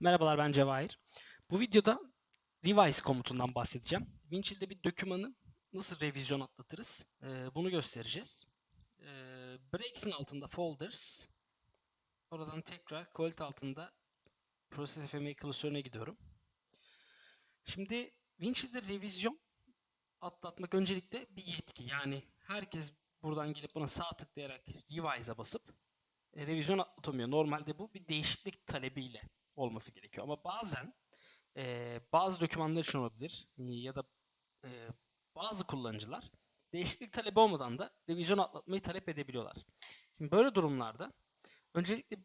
Merhabalar ben Cevahir. Bu videoda revise komutundan bahsedeceğim. Winchill'de bir dokümanı nasıl revizyon atlatırız ee, bunu göstereceğiz. Ee, Breaks'in altında folders. Oradan tekrar quality altında process FMA klasörüne gidiyorum. Şimdi Winchill'de revizyon atlatmak öncelikle bir yetki. Yani herkes buradan gelip buna sağ tıklayarak revise'a basıp e, revizyon atlatamıyor. Normalde bu bir değişiklik talebiyle olması gerekiyor. Ama bazen e, bazı dokümanlar için olabilir e, ya da e, bazı kullanıcılar değişiklik talebi olmadan da revizyon atlatmayı talep edebiliyorlar. Şimdi böyle durumlarda öncelikle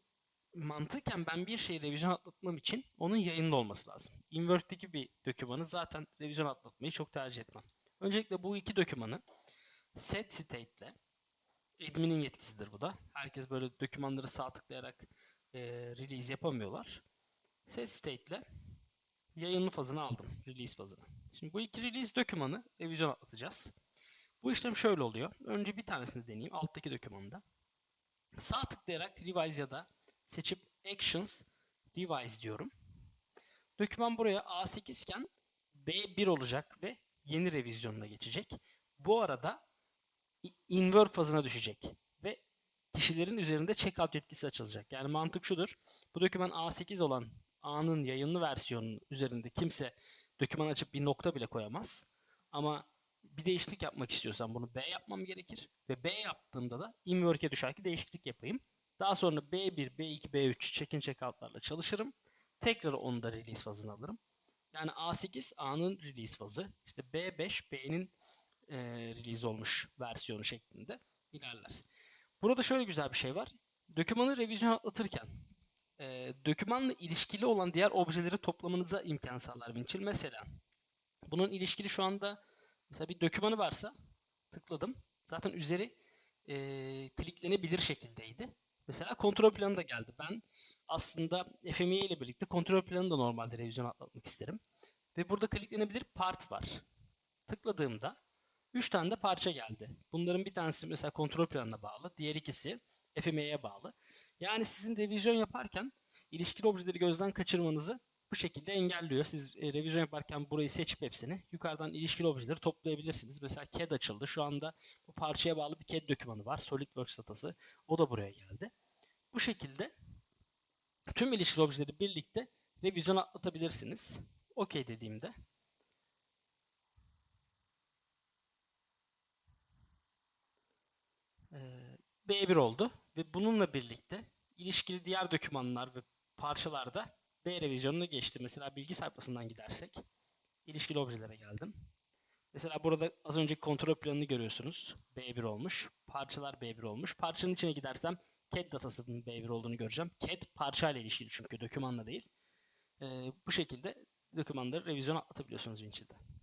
mantıken ben bir şeyi revizyon atlatmam için onun yayında olması lazım. Invert'teki bir dokümanı zaten revizyon atlatmayı çok tercih etmem. Öncelikle bu iki dokümanı set state ile admin'in yetkisidir bu da. Herkes böyle dokümanları sağ tıklayarak e, release yapamıyorlar. Set state ile yayınlı fazını aldım. Release fazını. Şimdi bu iki release dokümanı revizyon atlatacağız. Bu işlem şöyle oluyor. Önce bir tanesini deneyeyim. Alttaki dokümanda. Sağ tıklayarak revise ya da seçip actions revise diyorum. Doküman buraya A8 iken B1 olacak ve yeni revizyonuna geçecek. Bu arada invert fazına düşecek ve kişilerin üzerinde checkout yetkisi açılacak. Yani mantık şudur. Bu doküman A8 olan A'nın yayınlı versiyonunun üzerinde kimse doküman açıp bir nokta bile koyamaz. Ama bir değişiklik yapmak istiyorsam bunu B yapmam gerekir. Ve B yaptığımda da inwork'e düşer ki değişiklik yapayım. Daha sonra B1, B2, B3 check-in checkout'larla çalışırım. Tekrar onu da release fazını alırım. Yani A8 A'nın release fazı. İşte B5 B'nin e, release olmuş versiyonu şeklinde ilerler. Burada şöyle güzel bir şey var. Dokümanı revizyon atlatırken dokümanla ilişkili olan diğer objeleri toplamanıza imkan sağlar Winchill. Mesela bunun ilişkili şu anda mesela bir dokümanı varsa tıkladım. Zaten üzeri e, kliklenebilir şekildeydi. Mesela kontrol planı da geldi. Ben aslında FME ile birlikte kontrol planını da normalde revizyon atlatmak isterim. Ve burada kliklenebilir part var. Tıkladığımda 3 tane de parça geldi. Bunların bir tanesi mesela kontrol planına bağlı. Diğer ikisi FME'ye bağlı. Yani sizin revizyon yaparken ilişkili objeleri gözden kaçırmanızı bu şekilde engelliyor. Siz e, revizyon yaparken burayı seçip hepsini yukarıdan ilişkili objeleri toplayabilirsiniz. Mesela CAD açıldı. Şu anda bu parçaya bağlı bir CAD dokümanı var. SolidWorks datası. O da buraya geldi. Bu şekilde tüm ilişkili objeleri birlikte revizyon atlatabilirsiniz. OK dediğimde B1 oldu ve bununla birlikte ilişkili diğer dokümanlar ve parçalar da B revizyonuna geçti. Mesela bilgi sayfasından gidersek ilişkili objelere geldim. Mesela burada az önceki kontrol planını görüyorsunuz. B1 olmuş. Parçalar B1 olmuş. Parçanın içine gidersem CAD datasının B1 olduğunu göreceğim. CAD parçayla ilişkili çünkü dokümanla değil. Ee, bu şekilde dokümanları revizyon atlatabiliyorsunuz Winchill'de.